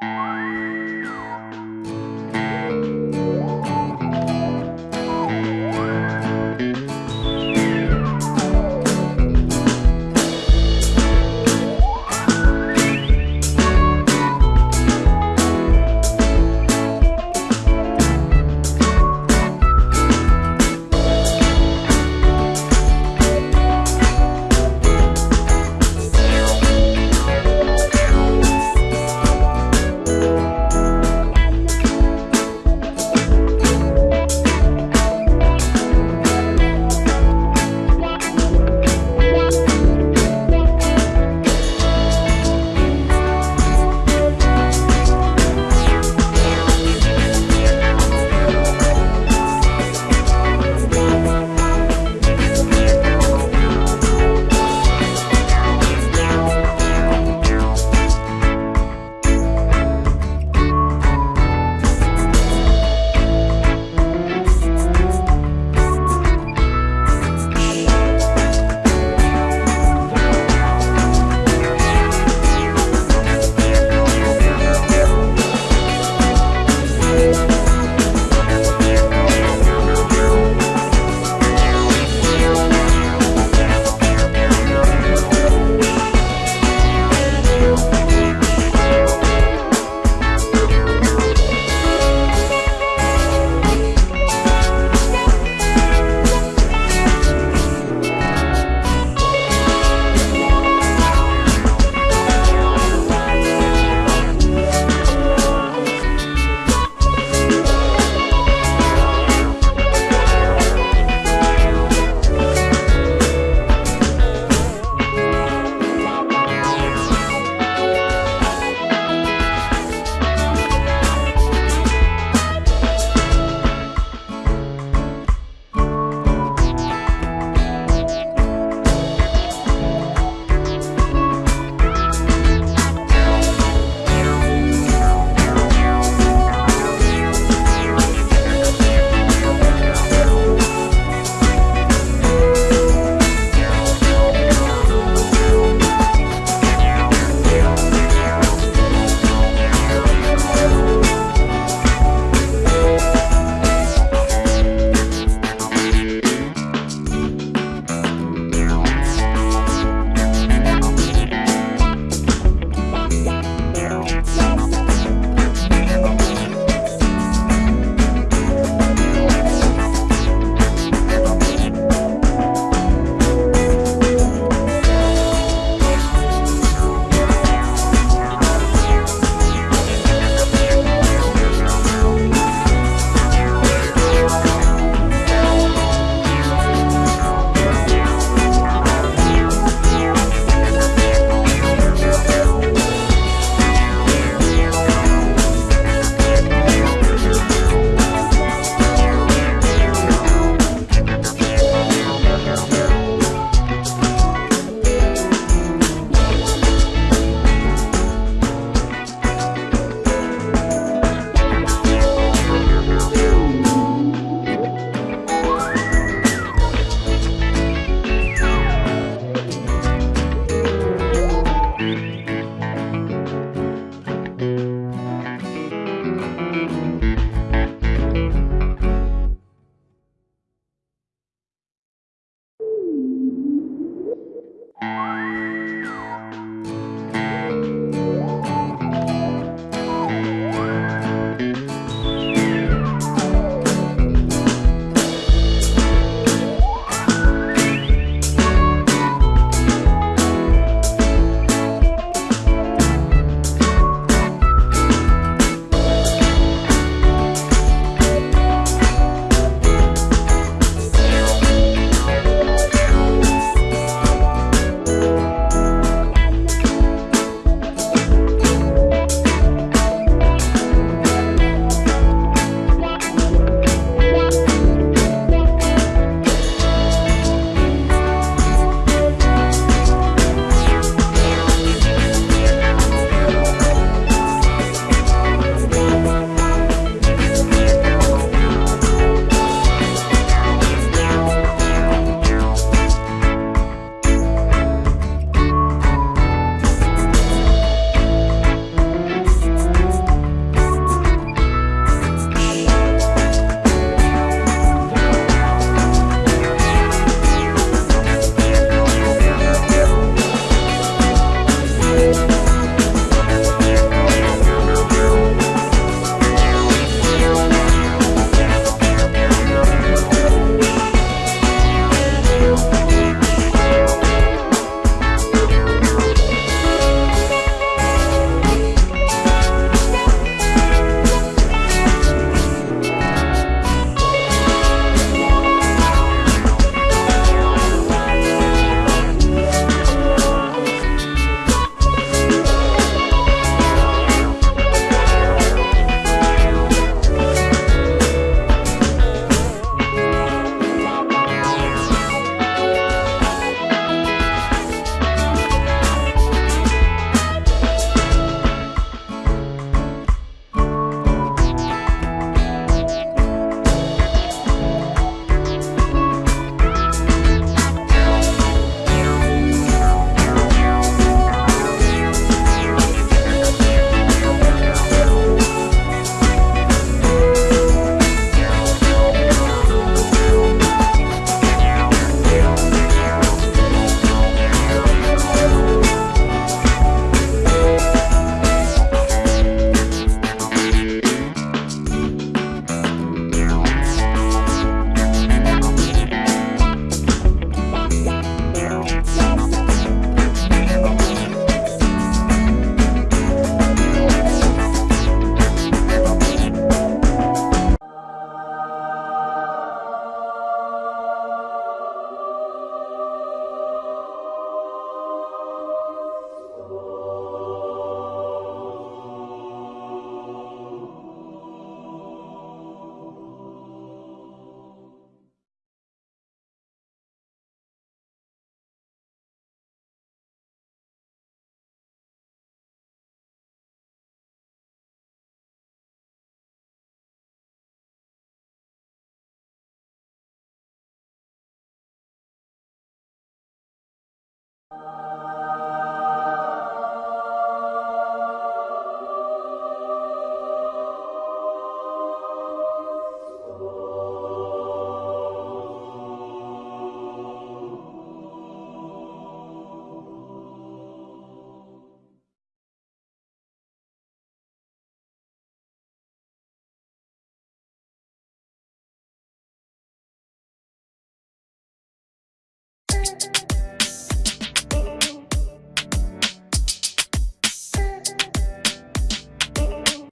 Música